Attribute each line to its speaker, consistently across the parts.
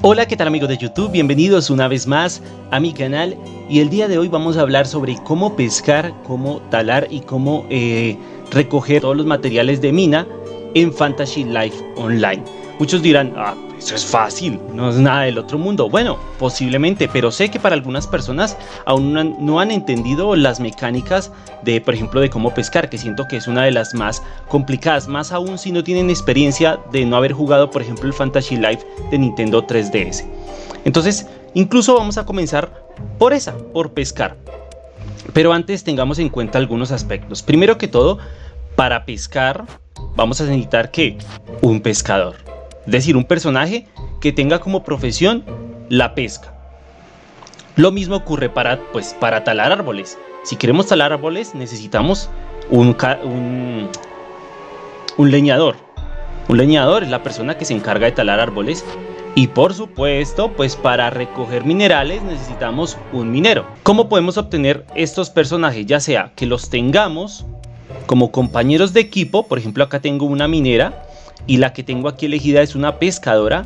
Speaker 1: Hola, ¿qué tal amigos de YouTube? Bienvenidos una vez más a mi canal y el día de hoy vamos a hablar sobre cómo pescar, cómo talar y cómo eh, recoger todos los materiales de mina en Fantasy Life Online. Muchos dirán, ah, eso es fácil, no es nada del otro mundo. Bueno, posiblemente, pero sé que para algunas personas aún no han, entendido las mecánicas de, por ejemplo, de cómo pescar, que siento que es una de las más complicadas, más aún si no tienen experiencia de no haber jugado, por ejemplo, el Fantasy Life de Nintendo 3DS. Entonces, incluso vamos a comenzar por esa, por pescar. Pero antes tengamos en cuenta algunos aspectos. Primero que todo, para pescar vamos a necesitar que un pescador. Es decir, un personaje que tenga como profesión la pesca. Lo mismo ocurre para, pues, para talar árboles. Si queremos talar árboles necesitamos un, un, leñador. Un leñador es la persona que se encarga de talar árboles. Y por supuesto, pues para recoger minerales necesitamos un minero. ¿Cómo podemos obtener estos personajes? Ya sea que los tengamos como compañeros de equipo, por ejemplo acá tengo una minera y la que tengo aquí elegida es una pescadora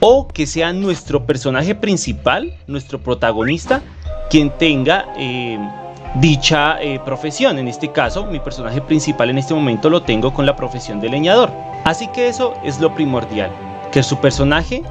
Speaker 1: o que sea nuestro personaje principal, nuestro protagonista, quien tenga eh, dicha eh, profesión. En este caso, mi personaje principal en este momento lo tengo con la profesión de leñador. Así que eso es lo primordial, que su personaje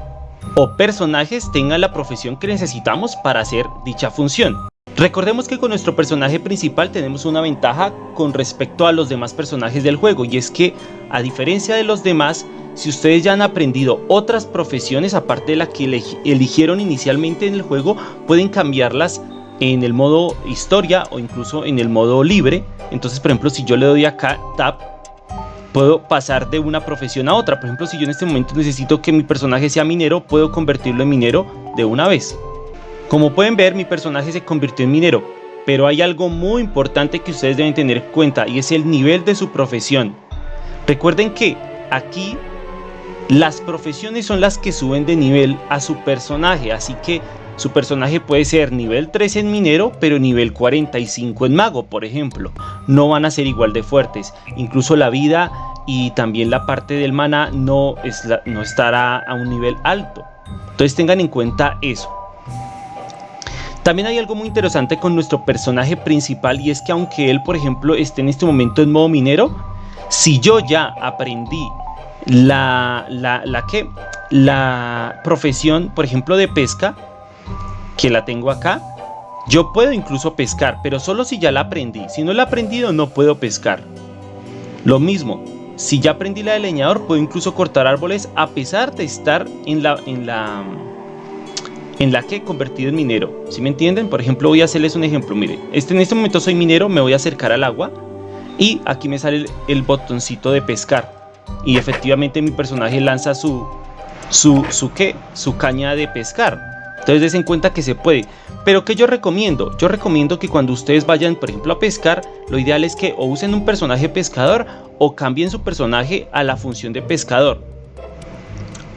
Speaker 1: o personajes tengan la profesión que necesitamos para hacer dicha función. Recordemos que con nuestro personaje principal tenemos una ventaja con respecto a los demás personajes del juego y es que a diferencia de los demás, si ustedes ya han aprendido otras profesiones aparte de la que eligieron inicialmente en el juego, pueden cambiarlas en el modo historia o incluso en el modo libre. Entonces por ejemplo si yo le doy acá tap, puedo pasar de una profesión a otra. Por ejemplo si yo en este momento necesito que mi personaje sea minero, puedo convertirlo en minero de una vez. Como pueden ver, mi personaje se convirtió en minero, pero hay algo muy importante que ustedes deben tener en cuenta y es el nivel de su profesión. Recuerden que aquí las profesiones son las que suben de nivel a su personaje, así que su personaje puede ser nivel 3 en minero, pero nivel 45 en mago, por ejemplo. No van a ser igual de fuertes. Incluso la vida y también la parte del mana no, no estará a un nivel alto. Entonces tengan en cuenta eso. También hay algo muy interesante con nuestro personaje principal y es que aunque él por ejemplo esté en este momento en modo minero, si yo ya aprendí la, la, la, profesión por ejemplo de pesca, que la tengo acá, yo puedo incluso pescar, pero solo si ya la aprendí. Si no la he aprendido no puedo pescar. Lo mismo, si ya aprendí la de leñador puedo incluso cortar árboles a pesar de estar en la... En la en la que he convertido en minero. si me entienden? Por ejemplo, voy a hacerles un ejemplo. Mire, este, en este momento soy minero, me voy a acercar al agua y aquí me sale el, botoncito de pescar. Y efectivamente mi personaje lanza su, su, ¿qué? su caña de pescar. Entonces des en cuenta que se puede. Pero que yo recomiendo? Yo recomiendo que cuando ustedes vayan, por ejemplo, a pescar, lo ideal es que o usen un personaje pescador o cambien su personaje a la función de pescador.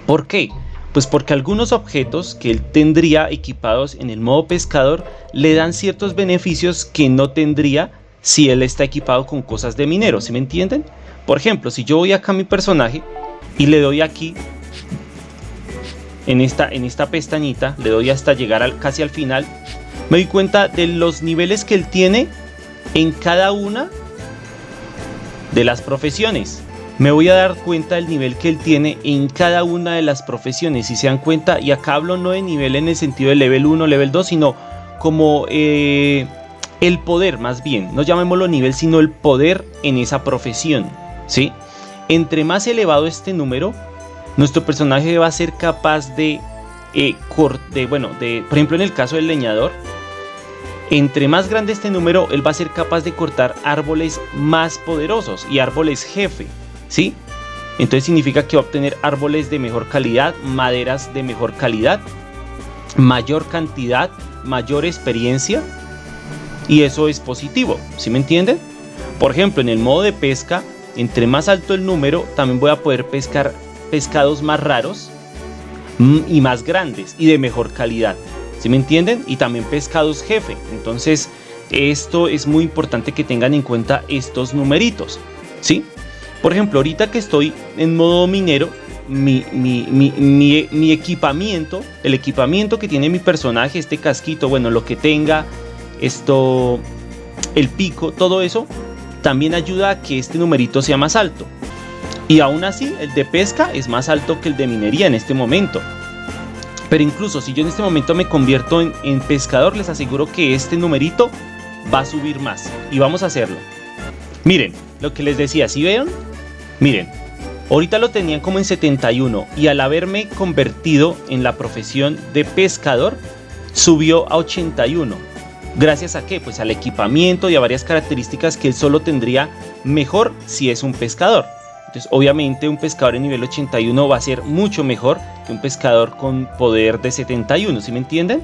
Speaker 1: ¿Por qué? Pues porque algunos objetos que él tendría equipados en el modo pescador le dan ciertos beneficios que no tendría si él está equipado con cosas de minero, ¿sí me entienden? Por ejemplo, si yo voy acá a mi personaje y le doy aquí en esta, en esta pestañita, le doy hasta llegar casi al final, me doy cuenta de los niveles que él tiene en cada una de las profesiones me voy a dar cuenta del nivel que él tiene en cada una de las profesiones. Si se dan cuenta, y acá hablo no de nivel en el sentido de level 1, level 2, sino como eh, el poder más bien. No llamémoslo nivel, sino el poder en esa profesión. ¿sí? Entre más elevado este número, nuestro personaje va a ser capaz de, eh, de, bueno, de, por ejemplo en el caso del leñador, entre más grande este número, él va a ser capaz de cortar árboles más poderosos y árboles jefe. ¿Sí? Entonces significa que va a obtener árboles de mejor calidad, maderas de mejor calidad, mayor cantidad, mayor experiencia y eso es positivo, ¿sí me entienden? Por ejemplo, en el modo de pesca, entre más alto el número, también voy a poder pescar pescados más raros mm, y más grandes y de mejor calidad, ¿sí me entienden? Y también pescados jefe, entonces esto es muy importante que tengan en cuenta estos numeritos, ¿sí? Por ejemplo, ahorita que estoy en modo minero, mi, mi, equipamiento, el equipamiento que tiene mi personaje, este casquito, bueno, lo que tenga, esto, el pico, todo eso, también ayuda a que este numerito sea más alto. Y aún así, el de pesca es más alto que el de minería en este momento. Pero incluso si yo en este momento me convierto en, en pescador, les aseguro que este numerito va a subir más. Y vamos a hacerlo. Miren, lo que les decía, si ¿sí Miren, ahorita lo tenían como en 71 y al haberme convertido en la profesión de pescador, subió a 81. ¿Gracias a qué? Pues al equipamiento y a varias características que él solo tendría mejor si es un pescador. Entonces, obviamente un pescador en nivel 81 va a ser mucho mejor que un pescador con poder de 71, ¿sí me entienden?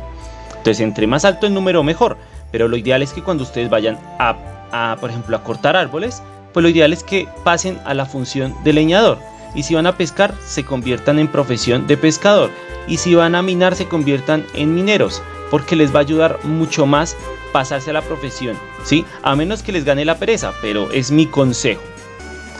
Speaker 1: Entonces, entre más alto el número, mejor. Pero lo ideal es que cuando ustedes vayan a, por ejemplo, a cortar árboles, pues lo ideal es que pasen a la función de leñador. Y si van a pescar, se conviertan en profesión de pescador. Y si van a minar, se conviertan en mineros. Porque les va a ayudar mucho más pasarse a la profesión. ¿sí? A menos que les gane la pereza, pero es mi consejo.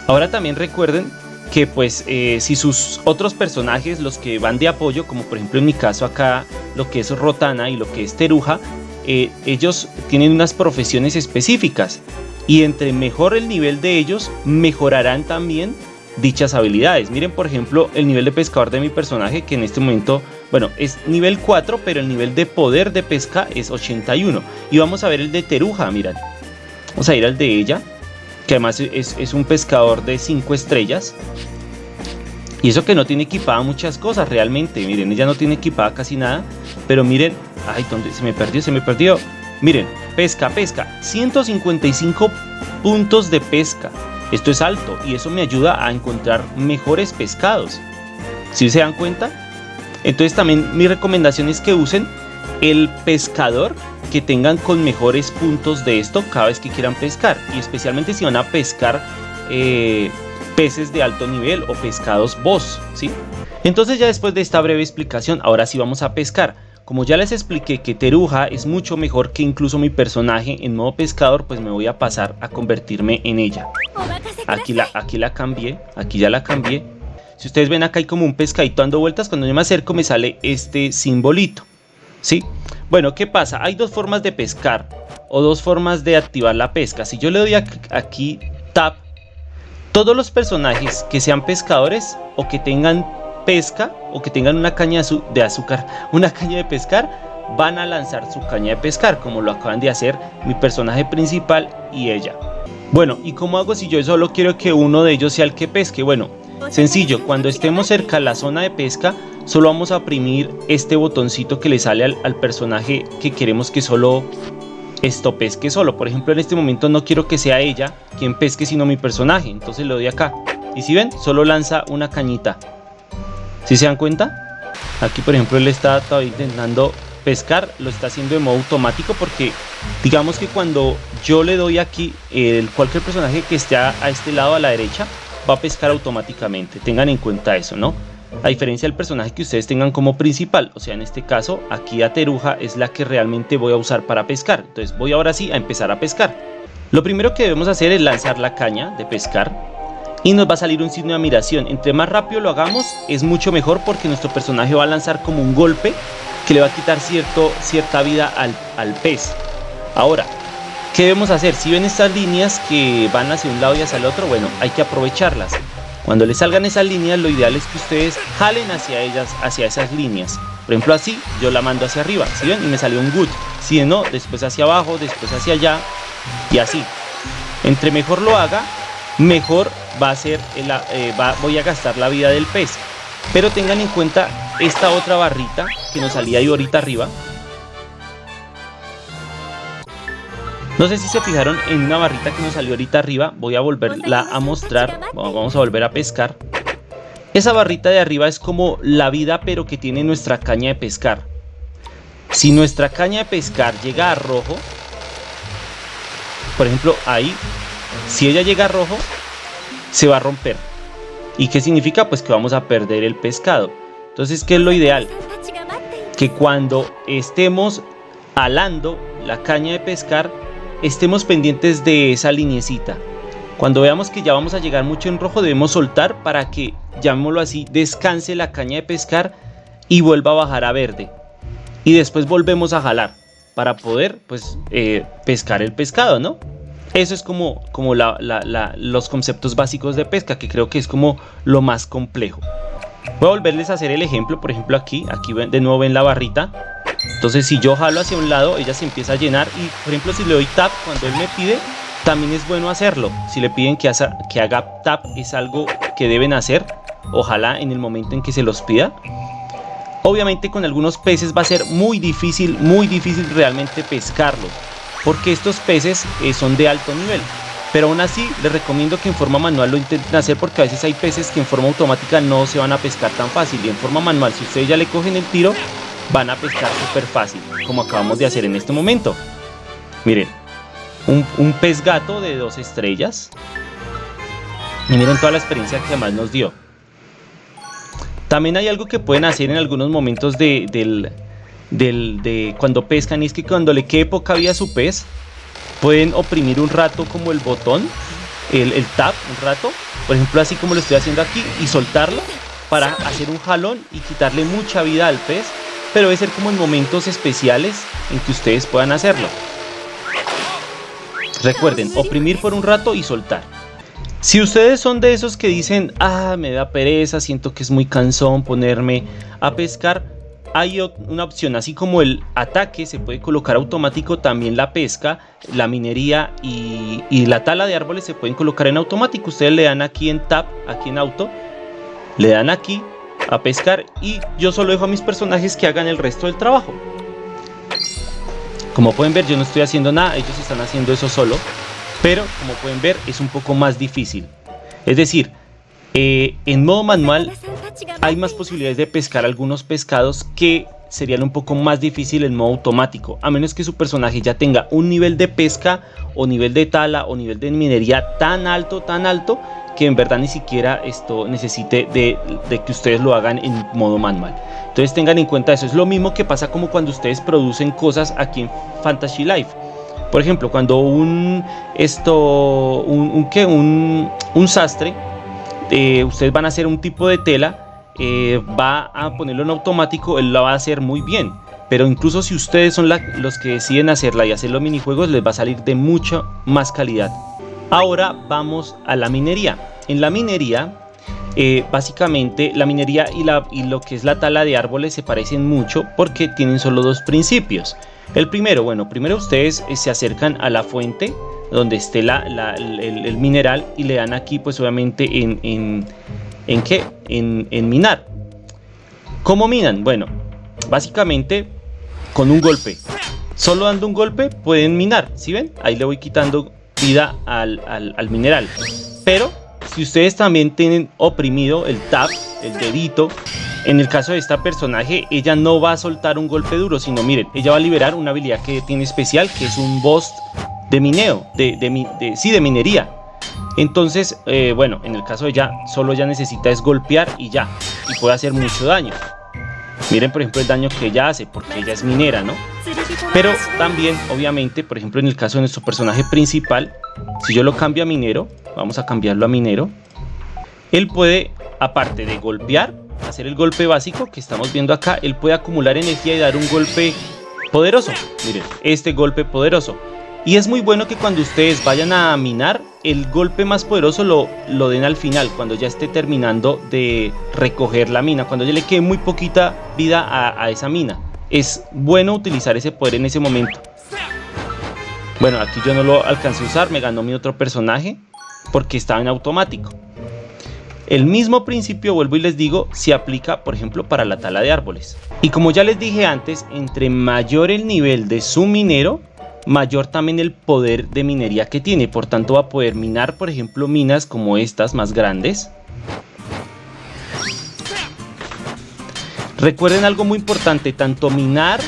Speaker 1: Ahora también recuerden que pues eh, si sus otros personajes, los que van de apoyo, como por ejemplo en mi caso acá, lo que es Rotana y lo que es Teruja, eh, ellos tienen unas profesiones específicas y entre mejor el nivel de ellos, mejorarán también dichas habilidades. Miren por ejemplo el nivel de pescador de mi personaje que en este momento, bueno, es nivel 4, pero el nivel de poder de pesca es 81. Y vamos a ver el de Teruja, miren. Vamos a ir al de ella, que además es, es un pescador de 5 estrellas. Y eso que no tiene equipada muchas cosas realmente. Miren, ella no tiene equipada casi nada. Pero miren, ay, ¿dónde se me perdió? Se me perdió. Miren, pesca, pesca. 155 puntos de pesca. Esto es alto y eso me ayuda a encontrar mejores pescados. ¿Sí se dan cuenta? Entonces también mi recomendación es que usen el pescador que tengan con mejores puntos de esto cada vez que quieran pescar. Y especialmente si van a pescar eh, peces de alto nivel o pescados boss, ¿sí? Entonces ya después de esta breve explicación, ahora sí vamos a pescar. Como ya les expliqué que Teruja es mucho mejor que incluso mi personaje en modo pescador, pues me voy a pasar a convertirme en ella. Aquí la, aquí la cambié, aquí ya la cambié. Si ustedes ven acá hay como un pescadito dando vueltas, cuando yo me acerco me sale este simbolito. ¿Sí? Bueno, ¿qué pasa? Hay dos formas de pescar o dos formas de activar la pesca. Si yo le doy aquí tap todos los personajes que sean pescadores o que tengan pesca o que tengan una caña de azúcar, una caña de pescar, van a lanzar su caña de pescar, como lo acaban de hacer mi personaje principal y ella. Bueno, ¿y cómo hago si yo solo quiero que uno de ellos sea el que pesque? Bueno, sencillo, cuando estemos cerca de la zona de pesca, solo vamos a oprimir este botoncito que le sale al, al personaje que queremos que solo esto pesque solo. Por ejemplo, en este momento no quiero que sea ella quien pesque, sino mi personaje. Entonces le doy acá. Y si ven, solo lanza una cañita. Si se dan cuenta? Aquí, por ejemplo, él está todavía intentando pescar. Lo está haciendo de modo automático porque digamos que cuando yo le doy aquí, el, cualquier personaje que esté a este lado a la derecha va a pescar automáticamente. Tengan en cuenta eso, ¿no? a diferencia del personaje que ustedes tengan como principal. O sea, en este caso, aquí a Teruja es la que realmente voy a usar para pescar. Entonces voy ahora sí a empezar a pescar. Lo primero que debemos hacer es lanzar la caña de pescar y nos va a salir un signo de admiración. Entre más rápido lo hagamos es mucho mejor porque nuestro personaje va a lanzar como un golpe que le va a quitar cierto, cierta vida al, al pez. Ahora, ¿qué debemos hacer? Si ven estas líneas que van hacia un lado y hacia el otro, bueno, hay que aprovecharlas. Cuando les salgan esas líneas, lo ideal es que ustedes jalen hacia ellas, hacia esas líneas. Por ejemplo, así, yo la mando hacia arriba, ¿sí ven? Y me salió un good. Si no, después hacia abajo, después hacia allá, y así. Entre mejor lo haga, mejor va a ser, eh, voy a gastar la vida del pez. Pero tengan en cuenta esta otra barrita que nos salía ahí ahorita arriba, No sé si se fijaron en una barrita que nos salió ahorita arriba. Voy a volverla a mostrar. Vamos a volver a pescar. Esa barrita de arriba es como la vida pero que tiene nuestra caña de pescar. Si nuestra caña de pescar llega a rojo, por ejemplo ahí, si ella llega a rojo, se va a romper. ¿Y qué significa? Pues que vamos a perder el pescado. Entonces, ¿qué es lo ideal? Que cuando estemos alando la caña de pescar, estemos pendientes de esa linecita. Cuando veamos que ya vamos a llegar mucho en rojo debemos soltar para que, llamémoslo así, descanse la caña de pescar y vuelva a bajar a verde. Y después volvemos a jalar para poder pues eh, pescar el pescado, ¿no? Eso es como, como los conceptos básicos de pesca, que creo que es como lo más complejo. Voy a volverles a hacer el ejemplo, por ejemplo aquí, aquí de nuevo ven la barrita. Entonces si yo jalo hacia un lado, ella se empieza a llenar y por ejemplo si le doy tap cuando él me pide, también es bueno hacerlo. Si le piden que, que haga tap es algo que deben hacer, ojalá en el momento en que se los pida. Obviamente con algunos peces va a ser muy difícil, muy difícil realmente pescarlos porque estos peces eh, son de alto nivel. Pero aún así les recomiendo que en forma manual lo intenten hacer porque a veces hay peces que en forma automática no se van a pescar tan fácil. Y en forma manual, si ustedes ya le cogen el tiro, van a pescar súper fácil, como acabamos de hacer en este momento. Miren, un, un, pez gato de dos estrellas. Y miren toda la experiencia que además nos dio. También hay algo que pueden hacer en algunos momentos de, del, de cuando pescan y es que cuando le quede poca vida a su pez, pueden oprimir un rato como el botón, el, el tap un rato, por ejemplo así como lo estoy haciendo aquí, y soltarlo para hacer un jalón y quitarle mucha vida al pez, pero debe ser como en momentos especiales en que ustedes puedan hacerlo. Recuerden, oprimir por un rato y soltar. Si ustedes son de esos que dicen, ah, me da pereza, siento que es muy cansón ponerme a pescar, hay una opción, así como el ataque se puede colocar automático, también la pesca, la minería y, la tala de árboles se pueden colocar en automático. Ustedes le dan aquí en Tab, aquí en Auto, le dan aquí a pescar y yo solo dejo a mis personajes que hagan el resto del trabajo. Como pueden ver yo no estoy haciendo nada, ellos están haciendo eso solo, pero como pueden ver es un poco más difícil. Es decir, eh, en modo manual hay más posibilidades de pescar algunos pescados que serían un poco más difícil en modo automático, a menos que su personaje ya tenga un nivel de pesca o nivel de tala o nivel de minería tan alto, tan alto, que en verdad ni siquiera esto necesite de, que ustedes lo hagan en modo manual. Entonces tengan en cuenta eso, es lo mismo que pasa como cuando ustedes producen cosas aquí en Fantasy Life. Por ejemplo, cuando un esto un, un, un sastre eh, ustedes van a hacer un tipo de tela, eh, va a ponerlo en automático, él lo va a hacer muy bien. Pero incluso si ustedes son los que deciden hacerla y hacer los minijuegos, les va a salir de mucha más calidad. Ahora vamos a la minería. En la minería, eh, básicamente la minería y, y lo que es la tala de árboles se parecen mucho porque tienen solo dos principios. El primero, bueno, primero ustedes se acercan a la fuente donde esté la, el, mineral y le dan aquí pues obviamente en, en, en qué, en, en minar. ¿Cómo minan? Bueno, básicamente con un golpe. Solo dando un golpe pueden minar, ¿sí ven? Ahí le voy quitando vida al, al, al, mineral. Pero si ustedes también tienen oprimido el tap, el dedito, en el caso de esta personaje, ella no va a soltar un golpe duro, sino miren, ella va a liberar una habilidad que tiene especial, que es un boss de mineo, de, de, sí, de minería. Entonces, eh, bueno, en el caso de ella, solo ella necesita es golpear y ya, y puede hacer mucho daño. Miren, por ejemplo, el daño que ella hace, porque ella es minera, ¿no? Pero también, obviamente, por ejemplo, en el caso de nuestro personaje principal, si yo lo cambio a minero, vamos a cambiarlo a minero, él puede, aparte de golpear, hacer el golpe básico que estamos viendo acá, él puede acumular energía y dar un golpe poderoso. Miren, este golpe poderoso. Y es muy bueno que cuando ustedes vayan a minar, el golpe más poderoso lo, lo den al final, cuando ya esté terminando de recoger la mina, cuando ya le quede muy poquita vida a, a esa mina. Es bueno utilizar ese poder en ese momento. Bueno, aquí yo no lo alcancé a usar, me ganó mi otro personaje porque estaba en automático. El mismo principio, vuelvo y les digo, se aplica, por ejemplo, para la tala de árboles. Y como ya les dije antes, entre mayor el nivel de su minero, mayor también el poder de minería que tiene. Por tanto va a poder minar, por ejemplo, minas como estas más grandes. Recuerden algo muy importante, tanto minar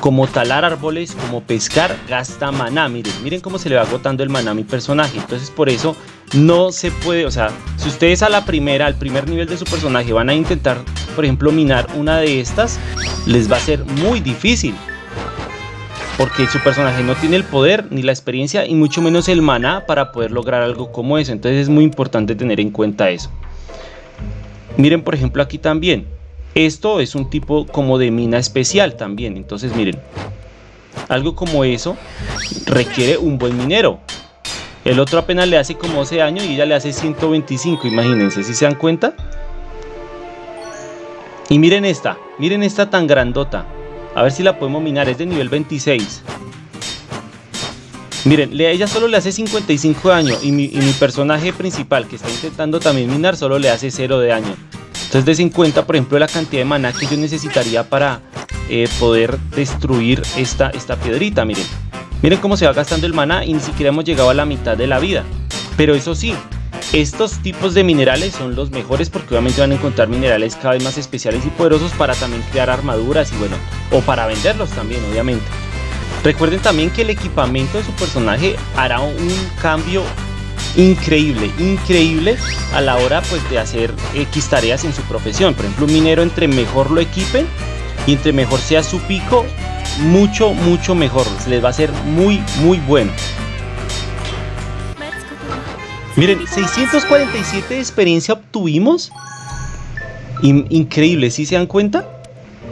Speaker 1: como talar árboles, como pescar, gasta maná. Miren, miren cómo se le va agotando el maná a mi personaje. Entonces por eso no se puede, o sea, si ustedes a la primera, al primer nivel de su personaje van a intentar, por ejemplo, minar una de estas, les va a ser muy difícil. Porque su personaje no tiene el poder ni la experiencia y mucho menos el maná para poder lograr algo como eso. Entonces es muy importante tener en cuenta eso. Miren por ejemplo aquí también. Esto es un tipo como de mina especial también. Entonces miren. Algo como eso requiere un buen minero. El otro apenas le hace como 12 años y ella le hace 125. Imagínense, si se dan cuenta. Y miren esta. Miren esta tan grandota. A ver si la podemos minar, es de nivel 26. Miren, ella solo le hace 55 de daño y mi, personaje principal que está intentando también minar solo le hace 0 de daño. Entonces de 50, por ejemplo, la cantidad de maná que yo necesitaría para eh, poder destruir esta, esta piedrita, miren. Miren cómo se va gastando el maná y ni siquiera hemos llegado a la mitad de la vida. Pero eso sí, estos tipos de minerales son los mejores porque obviamente van a encontrar minerales cada vez más especiales y poderosos para también crear armaduras y bueno, o para venderlos también obviamente. Recuerden también que el equipamiento de su personaje hará un cambio increíble, increíble a la hora pues de hacer X tareas en su profesión. Por ejemplo, un minero entre mejor lo equipen y entre mejor sea su pico, mucho, mucho mejor. Les va a hacer muy, muy bueno. Miren, 647 de experiencia obtuvimos. increíble, ¿sí se dan cuenta?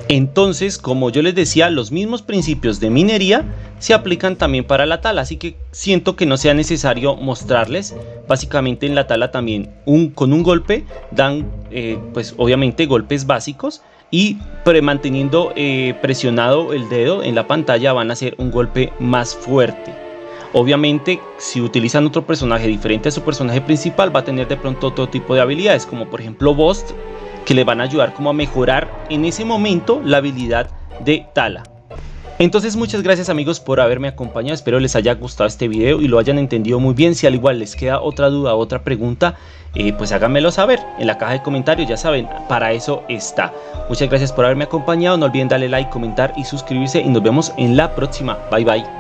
Speaker 1: Entonces, como yo les decía, los mismos principios de minería se aplican también para la tala, así que siento que no sea necesario mostrarles. Básicamente en la tala también un, con un golpe dan, eh, pues obviamente golpes básicos y manteniendo eh, presionado el dedo en la pantalla van a hacer un golpe más fuerte. Obviamente, si utilizan otro personaje diferente a su personaje principal, va a tener de pronto otro tipo de habilidades, como por ejemplo Bost, que le van a ayudar como a mejorar en ese momento la habilidad de Tala. Entonces muchas gracias amigos por haberme acompañado, espero les haya gustado este video y lo hayan entendido muy bien, si al igual les queda otra duda, otra pregunta, eh, pues háganmelo saber en la caja de comentarios, ya saben, para eso está. Muchas gracias por haberme acompañado, no olviden darle like, comentar y suscribirse y nos vemos en la próxima, bye bye.